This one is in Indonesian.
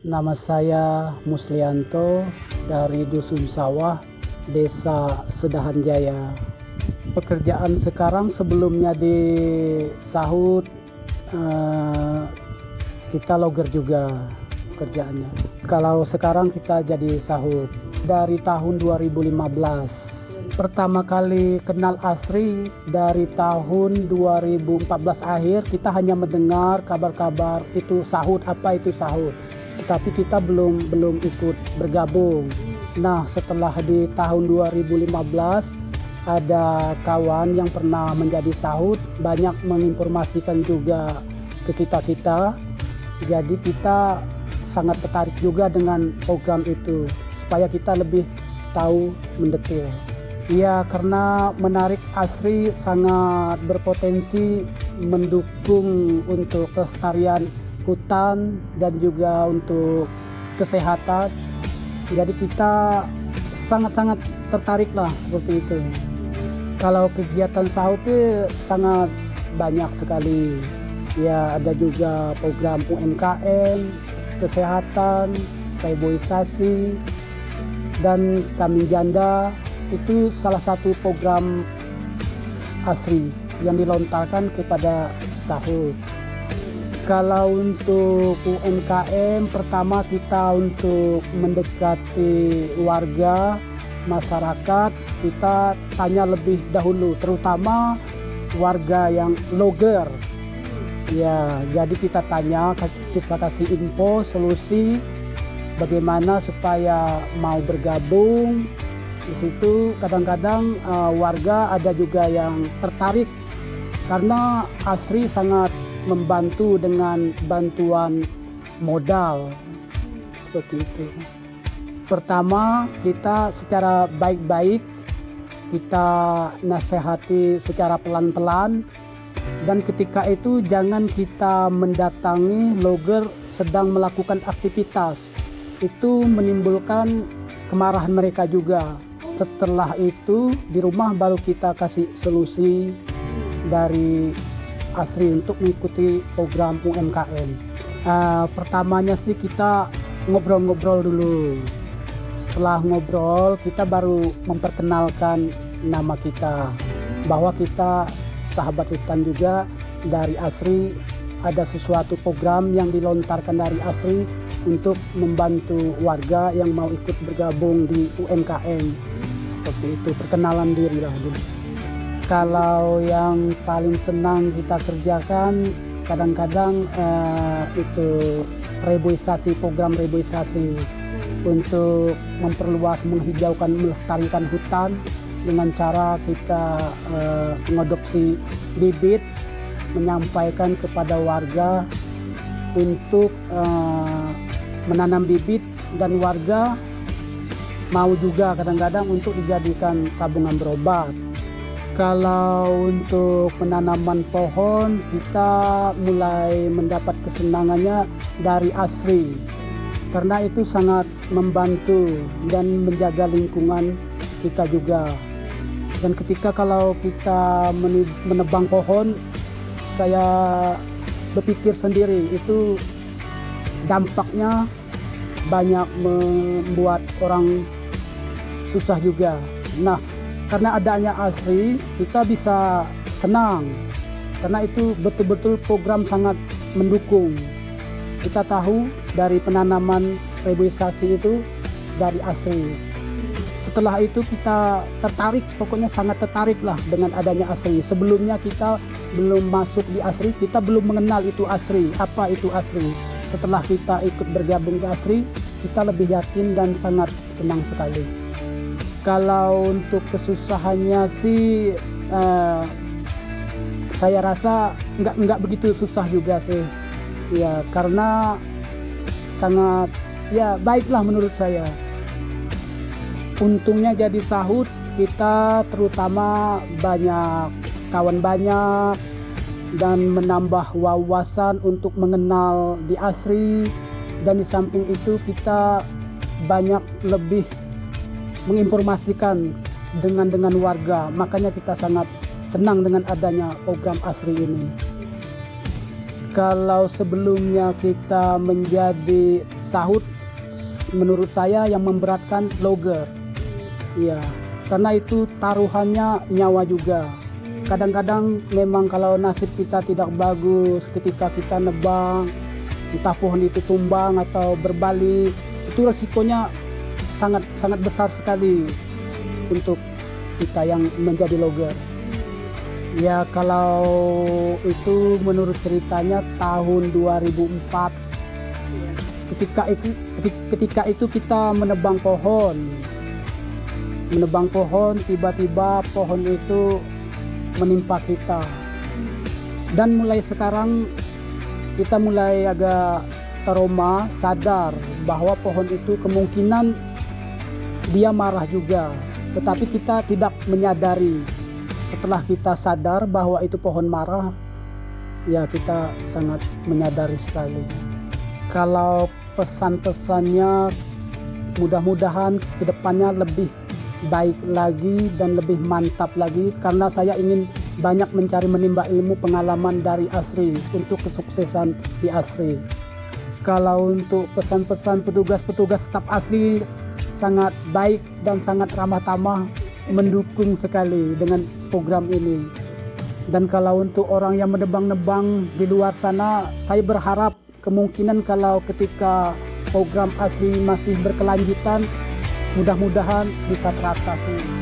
Nama saya Muslianto dari Dusun Sawah, Desa Sedahan Jaya. Pekerjaan sekarang sebelumnya di Sahut, eh, kita logger juga kerjaannya. Kalau sekarang kita jadi Sahut dari tahun 2015. Pertama kali kenal Asri dari tahun 2014 akhir kita hanya mendengar kabar-kabar itu sahut apa itu sahut tetapi kita belum belum ikut bergabung. Nah, setelah di tahun 2015 ada kawan yang pernah menjadi sahut banyak menginformasikan juga ke kita-kita. Jadi kita sangat tertarik juga dengan program itu supaya kita lebih tahu mendetail. Ya, karena menarik Asri sangat berpotensi mendukung untuk kelestarian hutan dan juga untuk kesehatan. Jadi kita sangat-sangat tertarik lah seperti itu. Kalau kegiatan sahut itu sangat banyak sekali. Ya ada juga program UMKM, kesehatan, reboisasi, dan kami janda itu salah satu program asri yang dilontarkan kepada sahut. Kalau untuk UMKM, pertama kita untuk mendekati warga, masyarakat, kita tanya lebih dahulu, terutama warga yang logger. Ya, jadi kita tanya, kita kasih info, solusi, bagaimana supaya mau bergabung. Di situ kadang-kadang uh, warga ada juga yang tertarik karena Asri sangat membantu dengan bantuan modal seperti itu. Pertama, kita secara baik-baik kita nasihati secara pelan-pelan dan ketika itu jangan kita mendatangi logger sedang melakukan aktivitas. Itu menimbulkan kemarahan mereka juga. Setelah itu di rumah baru kita kasih solusi dari Asri untuk mengikuti program UMKM. Uh, pertamanya sih kita ngobrol-ngobrol dulu. Setelah ngobrol, kita baru memperkenalkan nama kita. Bahwa kita sahabat hutan juga dari Asri. Ada sesuatu program yang dilontarkan dari Asri untuk membantu warga yang mau ikut bergabung di UMKM. Seperti itu, perkenalan diri lah dulu kalau yang paling senang kita kerjakan kadang-kadang uh, itu reboisasi program reboisasi. Untuk memperluas menghijaukan melestarikan hutan dengan cara kita uh, mengadopsi bibit menyampaikan kepada warga untuk uh, menanam bibit dan warga mau juga kadang-kadang untuk dijadikan tabungan berobat kalau untuk penanaman pohon kita mulai mendapat kesenangannya dari asri. Karena itu sangat membantu dan menjaga lingkungan kita juga. Dan ketika kalau kita menebang pohon saya berpikir sendiri itu dampaknya banyak membuat orang susah juga. Nah karena adanya ASRI kita bisa senang. Karena itu betul-betul program sangat mendukung. Kita tahu dari penanaman reboisasi itu dari ASRI setelah itu kita tertarik pokoknya sangat tertarik lah dengan adanya ASRI sebelumnya kita belum masuk di ASRI kita belum mengenal itu ASRI apa itu ASRI setelah kita ikut bergabung di ASRI kita lebih yakin dan sangat senang sekali kalau untuk kesusahannya sih uh, saya rasa nggak nggak begitu susah juga sih. Ya karena sangat ya baiklah menurut saya. Untungnya jadi sahut kita terutama banyak kawan banyak dan menambah wawasan untuk mengenal di asri. Dan di samping itu kita banyak lebih menginformasikan dengan dengan warga. Makanya kita sangat senang dengan adanya program asri ini. Kalau sebelumnya kita menjadi sahut menurut saya yang memberatkan logger ya karena itu taruhannya nyawa juga. Kadang-kadang memang kalau nasib kita tidak bagus ketika kita nebang entah pohon itu tumbang atau berbalik itu resikonya sangat sangat besar sekali untuk kita yang menjadi logger. Ya kalau itu menurut ceritanya tahun 2004 ketika itu ketika itu kita menebang pohon. Menebang pohon tiba-tiba pohon itu menimpa kita. Dan mulai sekarang kita mulai agak trauma sadar bahwa pohon itu kemungkinan dia marah juga. Tetapi kita tidak menyadari. Setelah kita sadar bahwa itu pohon marah ya kita sangat menyadari sekali. Kalau pesan-pesannya mudah-mudahan ke depannya lebih baik lagi dan lebih mantap lagi karena saya ingin banyak mencari menimba ilmu pengalaman dari Asri untuk kesuksesan di Asri. Kalau untuk pesan-pesan petugas-petugas staf Asri sangat baik dan sangat ramah tamah mendukung sekali dengan program ini. Dan kalau untuk orang yang menebang-nebang di luar sana saya berharap kemungkinan kalau ketika program asli masih berkelanjutan mudah-mudahan bisa teratasi